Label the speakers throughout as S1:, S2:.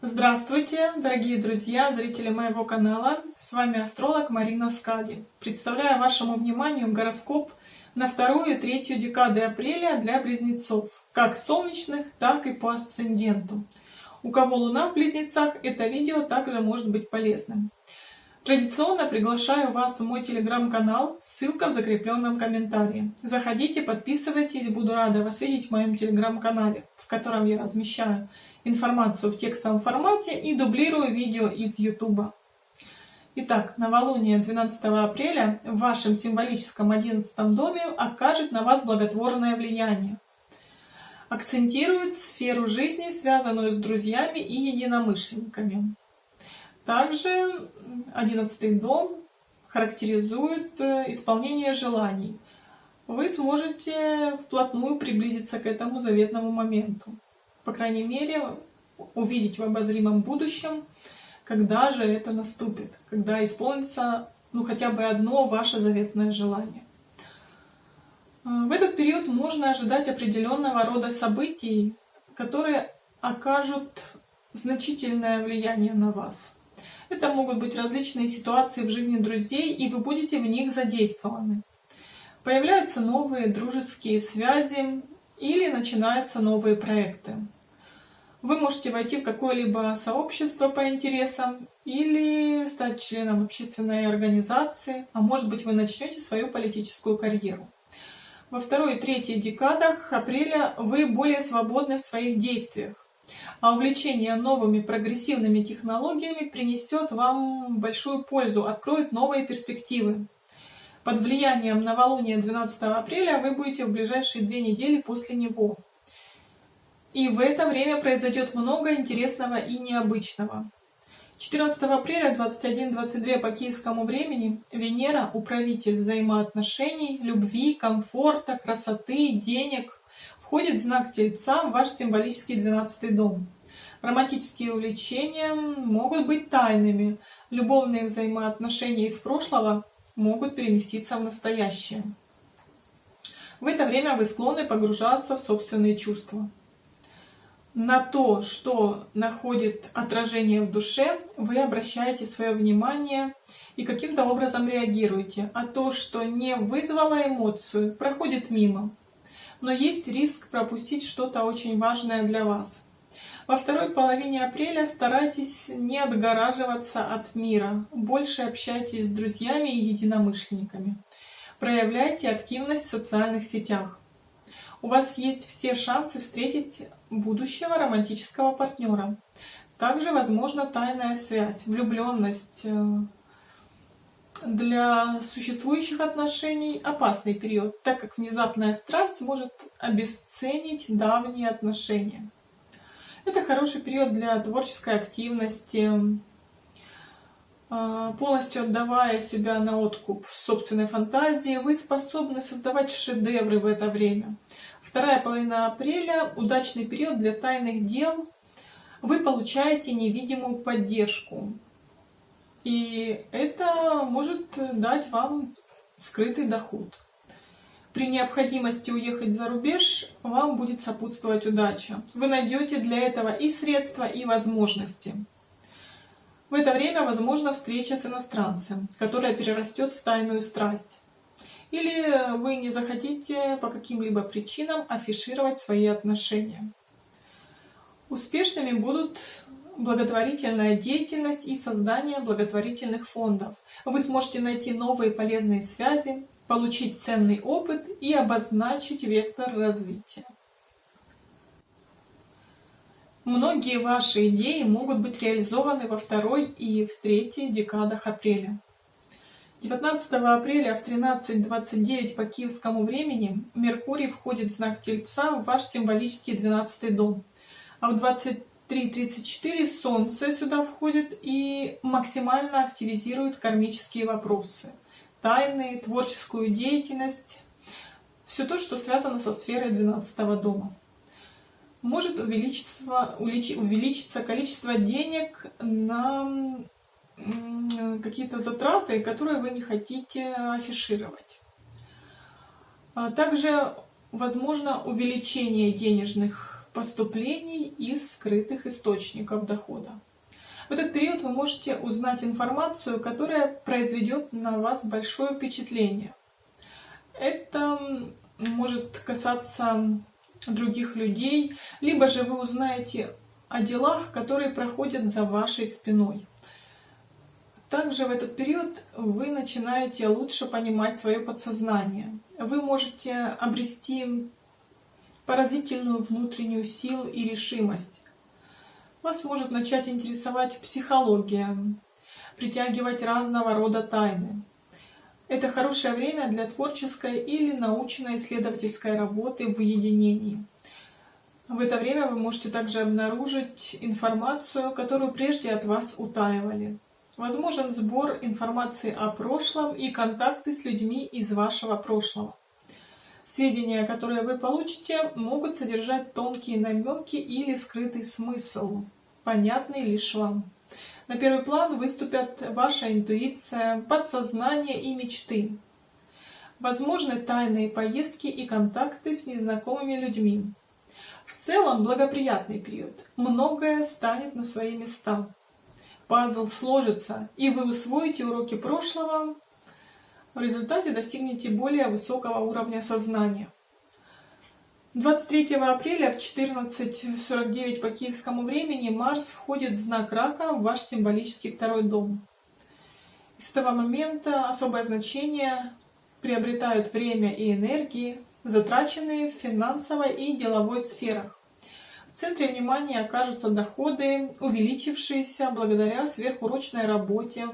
S1: Здравствуйте, дорогие друзья, зрители моего канала. С вами астролог Марина Скади. Представляю вашему вниманию гороскоп на вторую и третью декады апреля для близнецов, как солнечных, так и по асценденту. У кого луна в близнецах, это видео также может быть полезным. Традиционно приглашаю вас в мой телеграм-канал, ссылка в закрепленном комментарии. Заходите, подписывайтесь, буду рада вас видеть в моем телеграм-канале, в котором я размещаю информацию в текстовом формате и дублирую видео из YouTube. Итак, новолуние 12 апреля в вашем символическом 11 доме окажет на вас благотворное влияние. Акцентирует сферу жизни, связанную с друзьями и единомышленниками. Также одиннадцатый дом характеризует э, исполнение желаний. Вы сможете вплотную приблизиться к этому заветному моменту. По крайней мере, увидеть в обозримом будущем, когда же это наступит, когда исполнится ну, хотя бы одно ваше заветное желание. Э, в этот период можно ожидать определенного рода событий, которые окажут значительное влияние на вас. Это могут быть различные ситуации в жизни друзей, и вы будете в них задействованы. Появляются новые дружеские связи или начинаются новые проекты. Вы можете войти в какое-либо сообщество по интересам или стать членом общественной организации, а может быть вы начнете свою политическую карьеру. Во второй и третьей декадах апреля вы более свободны в своих действиях а увлечение новыми прогрессивными технологиями принесет вам большую пользу, откроет новые перспективы. Под влиянием новолуния 12 апреля вы будете в ближайшие две недели после него. И в это время произойдет много интересного и необычного. 14 апреля 21-22 по киевскому времени Венера, управитель взаимоотношений, любви, комфорта, красоты, денег, входит в знак Тельца в ваш символический 12 дом. Романтические увлечения могут быть тайными, любовные взаимоотношения из прошлого могут переместиться в настоящее. В это время вы склонны погружаться в собственные чувства. На то, что находит отражение в душе, вы обращаете свое внимание и каким-то образом реагируете, а то, что не вызвало эмоцию, проходит мимо но есть риск пропустить что-то очень важное для вас. Во второй половине апреля старайтесь не отгораживаться от мира, больше общайтесь с друзьями и единомышленниками. Проявляйте активность в социальных сетях. У вас есть все шансы встретить будущего романтического партнера. Также возможна тайная связь, влюбленность, э, для существующих отношений опасный период, так как внезапная страсть может обесценить давние отношения. Это хороший период для творческой активности, а, полностью отдавая себя на откуп собственной фантазии, вы способны создавать шедевры в это время. Вторая половина апреля – удачный период для тайных дел. Вы получаете невидимую поддержку. И это может дать вам скрытый доход. При необходимости уехать за рубеж вам будет сопутствовать удача. Вы найдете для этого и средства, и возможности. В это время возможна встреча с иностранцем, которая перерастет в тайную страсть. Или вы не захотите по каким-либо причинам афишировать свои отношения. Успешными будут благотворительная деятельность и создание благотворительных фондов. Вы сможете найти новые полезные связи, получить ценный опыт и обозначить вектор развития. Многие ваши идеи могут быть реализованы во второй и в третьей декадах апреля. 19 апреля в 13.29 по киевскому времени Меркурий входит в знак Тельца в ваш символический 12 дом, а в 20 3.34 Солнце сюда входит и максимально активизирует кармические вопросы, тайны, творческую деятельность, все то, что связано со сферой 12 дома. Может увеличиться, увеличиться количество денег на какие-то затраты, которые вы не хотите афишировать. А также возможно увеличение денежных поступлений из скрытых источников дохода. В этот период вы можете узнать информацию, которая произведет на вас большое впечатление. Это может касаться других людей, либо же вы узнаете о делах, которые проходят за вашей спиной. Также в этот период вы начинаете лучше понимать свое подсознание. Вы можете обрести поразительную внутреннюю силу и решимость. Вас может начать интересовать психология, притягивать разного рода тайны. Это хорошее время для творческой или научно-исследовательской работы в уединении. В это время вы можете также обнаружить информацию, которую прежде от вас утаивали. Возможен сбор информации о прошлом и контакты с людьми из вашего прошлого. Сведения, которые вы получите, могут содержать тонкие намеки или скрытый смысл, понятный лишь вам. На первый план выступят ваша интуиция, подсознание и мечты. Возможны тайные поездки и контакты с незнакомыми людьми. В целом благоприятный период. Многое станет на свои места. Пазл сложится, и вы усвоите уроки прошлого. В результате достигнете более высокого уровня сознания. 23 апреля в 14.49 по киевскому времени Марс входит в знак Рака в ваш символический второй дом. С этого момента особое значение приобретают время и энергии, затраченные в финансовой и деловой сферах. В центре внимания окажутся доходы, увеличившиеся благодаря сверхурочной работе,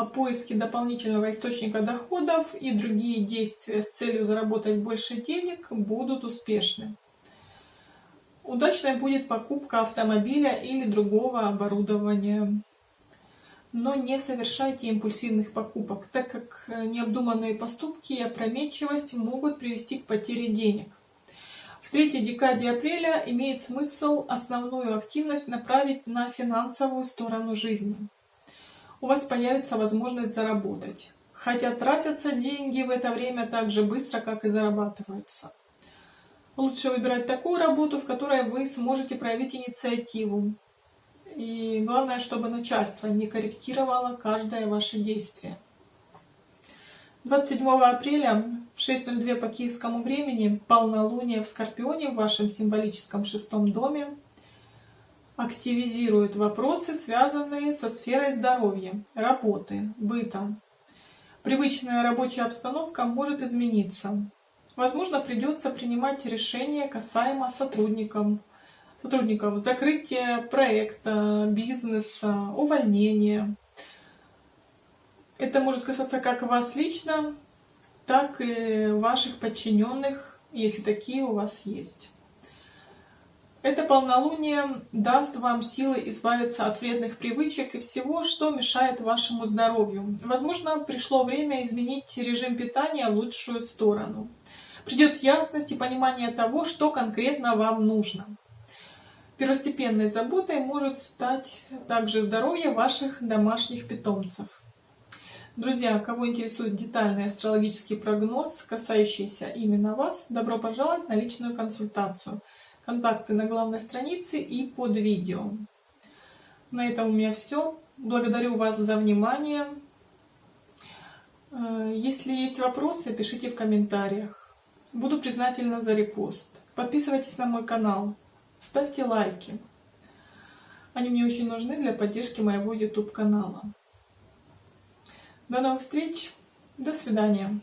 S1: о поиске дополнительного источника доходов и другие действия с целью заработать больше денег будут успешны. Удачной будет покупка автомобиля или другого оборудования. Но не совершайте импульсивных покупок, так как необдуманные поступки и опрометчивость могут привести к потере денег. В третьей декаде апреля имеет смысл основную активность направить на финансовую сторону жизни у вас появится возможность заработать. Хотя тратятся деньги в это время так же быстро, как и зарабатываются. Лучше выбирать такую работу, в которой вы сможете проявить инициативу. И главное, чтобы начальство не корректировало каждое ваше действие. 27 апреля в 6.02 по киевскому времени полнолуние в Скорпионе в вашем символическом шестом доме активизирует вопросы, связанные со сферой здоровья, работы, быта. Привычная рабочая обстановка может измениться. Возможно, придется принимать решения касаемо сотрудников, сотрудников закрытия проекта, бизнеса, увольнения. Это может касаться как вас лично, так и ваших подчиненных, если такие у вас есть. Это полнолуние даст вам силы избавиться от вредных привычек и всего, что мешает вашему здоровью. Возможно, пришло время изменить режим питания в лучшую сторону. Придет ясность и понимание того, что конкретно вам нужно. Первостепенной заботой может стать также здоровье ваших домашних питомцев. Друзья, кого интересует детальный астрологический прогноз, касающийся именно вас, добро пожаловать на личную консультацию – контакты на главной странице и под видео. На этом у меня все. Благодарю вас за внимание. Э, если есть вопросы, пишите в комментариях. Буду признательна за репост. Подписывайтесь на мой канал, ставьте лайки. Они мне очень нужны для поддержки моего YouTube канала. До новых встреч, до свидания.